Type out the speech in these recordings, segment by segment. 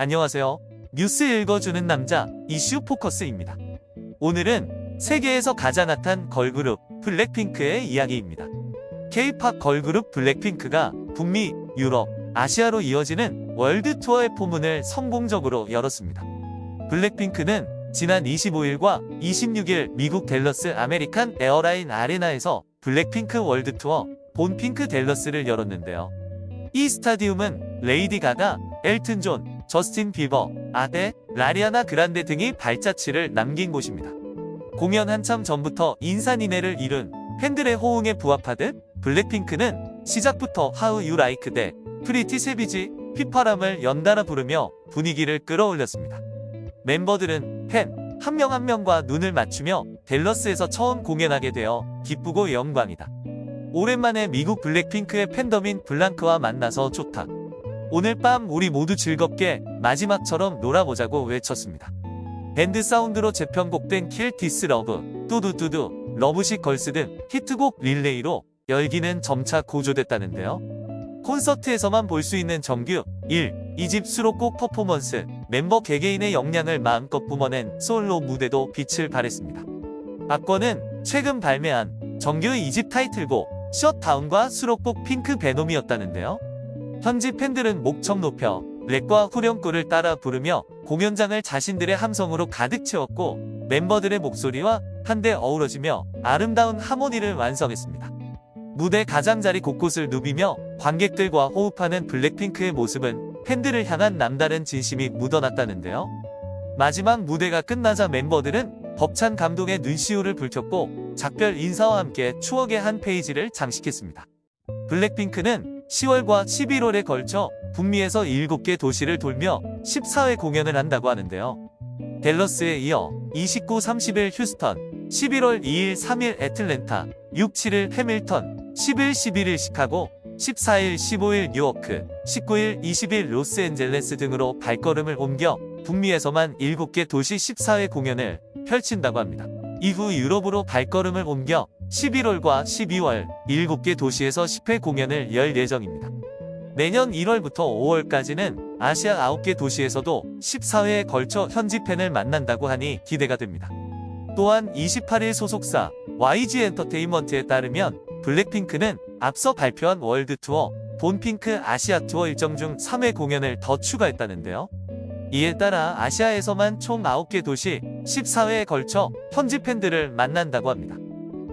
안녕하세요. 뉴스 읽어주는 남자 이슈 포커스입니다. 오늘은 세계에서 가장 핫한 걸그룹 블랙핑크의 이야기입니다. K-팝 걸그룹 블랙핑크가 북미, 유럽, 아시아로 이어지는 월드 투어의 포문을 성공적으로 열었습니다. 블랙핑크는 지난 25일과 26일 미국 댈러스 아메리칸 에어라인 아레나에서 블랙핑크 월드 투어 Born Pink 댈러스를 열었는데요. 이 스타디움은 레이디 가가, 엘튼 존, 저스틴 비버, 아델, 아리아나 그란데 등이 발자취를 남긴 곳입니다. 공연 한참 전부터 인산인해를 이룬 팬들의 호응에 부합하듯 블랙핑크는 시작부터 How You Like That, Pretty Savage 휘파람을 연달아 부르며 분위기를 끌어올렸습니다. 멤버들은 팬 한 명 한 명과 눈을 맞추며 댈러스에서 처음 공연하게 되어 기쁘고 영광이다. 오랜만에 미국 블랙핑크의 팬덤인 블링크와 만나서 좋다. 오늘 밤 우리 모두 즐겁게 마지막처럼 놀아보자고 외쳤습니다. 밴드 사운드로 재편곡된 Kill This Love, 뚜두뚜두, Lovesick Girls 등 히트곡 릴레이로 열기는 점차 고조됐다는데요. 콘서트에서만 볼 수 있는 정규 1. 2집 수록곡 퍼포먼스, 멤버 개개인의 역량을 마음껏 뿜어낸 솔로 무대도 빛을 발했습니다. 악권은 최근 발매한 정규 2집 타이틀곡 셧다운과 수록곡 핑크 베놈이었다는데요. 현지 팬들은 목청 높여 랩과 후렴구를 따라 부르며 공연장을 자신들의 함성으로 가득 채웠고 멤버들의 목소리와 한데 어우러지며 아름다운 하모니를 완성했습니다. 무대 가장자리 곳곳을 누비며 관객들과 호흡하는 블랙핑크의 모습은 팬들을 향한 남다른 진심이 묻어났다는데요. 마지막 무대가 끝나자 멤버들은 벅찬 감동의 눈시울을 붉혔고 작별 인사와 함께 추억의 한 페이지를 장식했습니다. 블랙핑크는 10월과 11월에 걸쳐 북미에서 7개 도시를 돌며 14회 공연을 한다고 하는데요. 댈러스에 이어 29, 30일 휴스턴, 11월 2일, 3일 애틀랜타, 6, 7일 해밀턴, 10일, 11일 시카고, 14일, 15일 뉴워크, 19일, 20일 로스앤젤레스 등으로 발걸음을 옮겨 북미에서만 7개 도시 14회 공연을 펼친다고 합니다. 이후 유럽으로 발걸음을 옮겨 11월과 12월 7개 도시에서 10회 공연을 열 예정입니다. 내년 1월부터 5월까지는 아시아 9개 도시에서도 14회에 걸쳐 현지 팬을 만난다고 하니 기대가 됩니다. 또한 28일 소속사 YG 엔터테인먼트에 따르면 블랙핑크는 앞서 발표한 월드 투어 Born Pink 아시아 투어 일정 중 3회 공연을 더 추가했다는데요. 이에 따라 아시아에서만 총 9개 도시 14회에 걸쳐 현지 팬들을 만난다고 합니다.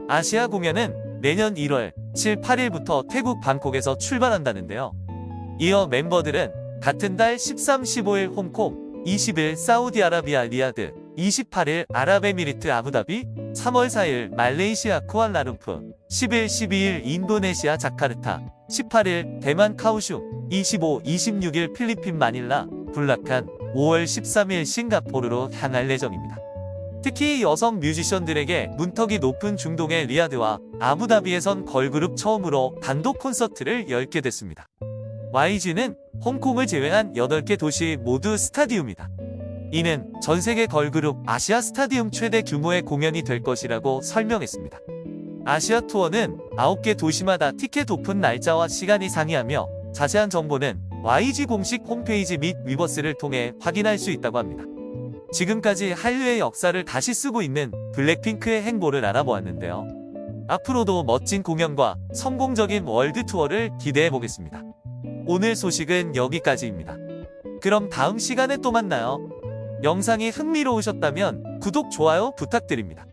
아시아 공연은 내년 1월 7, 8일부터 태국 방콕에서 출발한다는데요. 이어 멤버들은 같은 달 13, 15일 홍콩, 20일 사우디아라비아 리야드, 28일 아랍에미리트 아부다비, 3월 4일 말레이시아 쿠알라룸푸르, 10일, 12일 인도네시아 자카르타, 18일 대만 카오슝, 25, 26일 필리핀 마닐라, 불락한 5월 13일 싱가포르로 향할 예정입니다. 특히 여성 뮤지션들에게 문턱이 높은 중동의 리야드와 아부다비에선 걸그룹 처음으로 단독 콘서트를 열게 됐습니다. YG는 홍콩을 제외한 8개 도시 모두 스타디움이다. 이는 전세계 걸그룹 아시아 스타디움 최대 규모의 공연이 될 것이라고 설명했습니다. 아시아 투어는 9개 도시마다 티켓 오픈 날짜와 시간이 상이하며 자세한 정보는 YG 공식 홈페이지 및 위버스를 통해 확인할 수 있다고 합니다. 지금까지 한류의 역사를 다시 쓰고 있는 블랙핑크의 행보를 알아보았는데요. 앞으로도 멋진 공연과 성공적인 월드 투어를 기대해 보겠습니다. 오늘 소식은 여기까지입니다. 그럼 다음 시간에 또 만나요. 영상이 흥미로우셨다면 구독, 좋아요 부탁드립니다.